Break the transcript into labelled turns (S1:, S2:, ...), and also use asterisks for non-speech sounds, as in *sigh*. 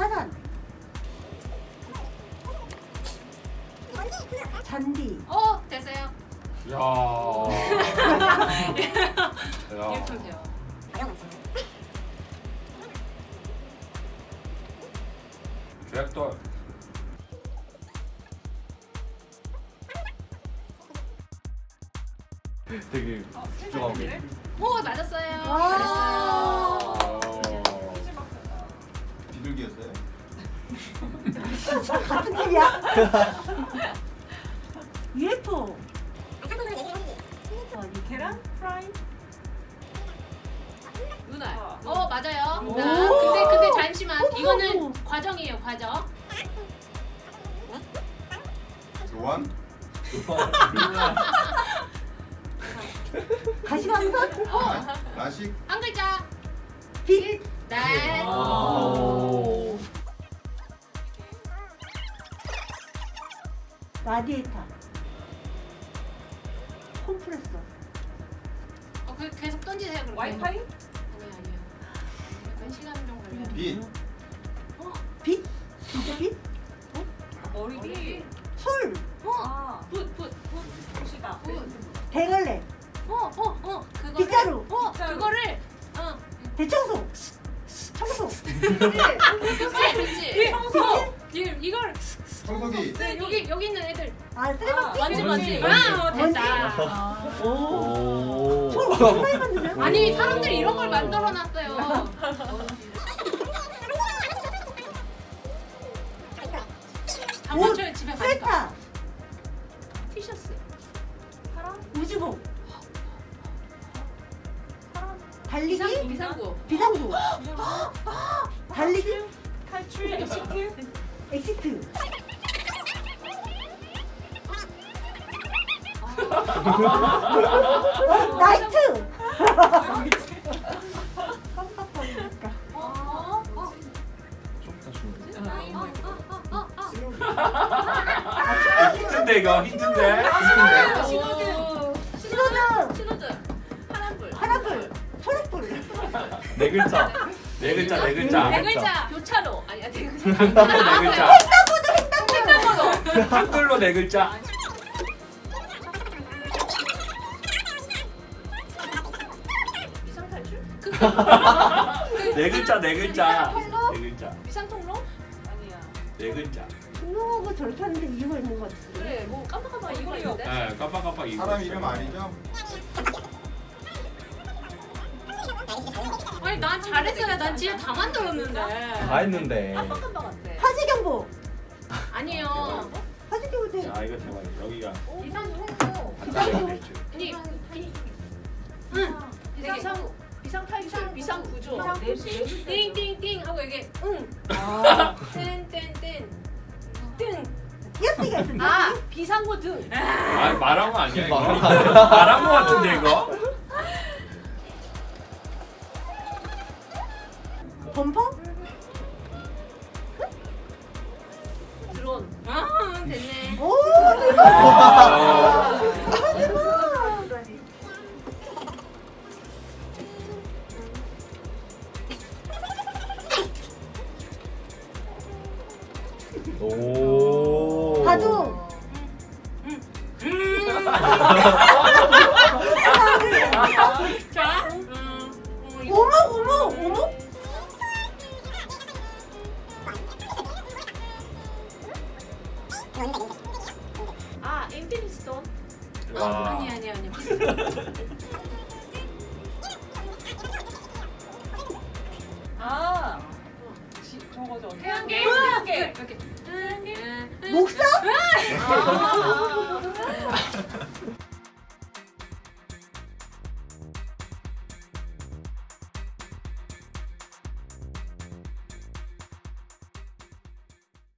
S1: 화산. 잔디.
S2: 어 됐어요.
S3: 야. *laughs* 야. 잭돌.
S4: 되게 집중하고
S2: 오 맞았어요.
S1: 와.
S2: 잘했어요.
S4: 비둘기였어요? *laughs*
S1: 같은 팀이야? *laughs* UFO. 어, 이 계란 프라이.
S2: 누나. 어 맞아요.
S1: 오.
S2: 자, 근데 근데 잠시만 이거는 과정이에요 과정.
S4: 교환?
S1: 가시광선.
S4: 라- 라식?
S2: 한 글자.
S1: 빛.
S2: 네.
S4: 오.
S1: 라디에이터. 컴프레서.
S2: 어, 그 계속 던지세요 그렇게.
S5: 와이파이?
S2: 아니요 아니요. 약간 시간 좀 걸려요.
S4: 빛?
S1: 빛? 진짜 빛?
S5: 머리비?
S1: 술.
S5: 아, 붓, 붓, 붓, 붓이다.
S2: 붓.
S1: 대걸레.
S2: 어 어 어. 그거를.
S1: 빗자루.
S2: 어
S5: 빗자루.
S2: 그거를. 어.
S1: 대청소. 청소.
S2: 그렇지 그렇지.
S5: 청소.
S2: 이걸 이걸
S4: 청소기?
S2: 네, 여기 여기 있는 애들.
S1: 아, 쓰레받기.
S5: 완전
S2: 만지. 와 됐다.
S4: 오.
S1: 술 엄청 많이 만드네.
S2: 아니 사람들이 이런 걸 만들어 놨어요. *laughs*
S1: 달리기.
S2: 비상 비상구. *gasps*
S1: 비상구. 달리기.
S5: 탈출, exit.
S1: exit. 어, light. 깜빡거리니까.
S2: 어, 어,
S4: 좀더 주면
S3: 힌트인데 이거 힌트인데.
S2: 어.
S1: 신호등.
S4: 네 글자.
S3: 네 글자 네 글자.
S2: 네 글자. 교차로. 아니야 네 글자.
S3: 한글로 네 글자.
S2: 횡단보도.
S3: 한글로 네 글자.
S2: 비상탈출?
S3: 네 글자 네 글자. 네 글자.
S2: 비상통로?
S5: 아니야.
S3: 네 글자.
S1: 신호하고 저렇게 하는데 이유가 있는 것 같은데.
S2: 그래 뭐 깜빡깜빡 이거 있는데.
S3: 네 깜빡깜빡 이거.
S4: 사람. 이름 아니죠?
S2: 아니 난 잘했어요. 난 진짜 다 만들었는데.
S4: 다 했는데.
S5: 깜빡깜빡 같아.
S1: 화재 경보.
S2: 아니에요.
S1: 화재 경보 때.
S3: 자 이거 대박. 여기가. 간단하게 돼 있죠.
S2: 아니 비. 응. 비상
S5: 비상 탈출, 비상 구조. 네, 네.
S2: 띵띵띵 하고 이게 응.
S5: 아.
S2: 뜬.
S1: 띄어쓰기가 있는데.
S5: 아, 비상구 등.
S3: 아? 말한 거 아니야.
S4: 말한 거
S3: 같은데 이거?
S5: 드론.
S2: 아 됐네.
S1: 오, 대박.
S3: 아.
S1: 대박.
S4: 오.
S1: 바둑.
S2: 자. *laughs*
S3: 와.
S2: 아니 아니 아니.
S5: 아, 지, 저거죠.
S2: 태양계.
S5: 태양계.
S2: 이렇게. 태양계.
S1: 목사?
S5: 아,